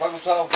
快给我穿好裤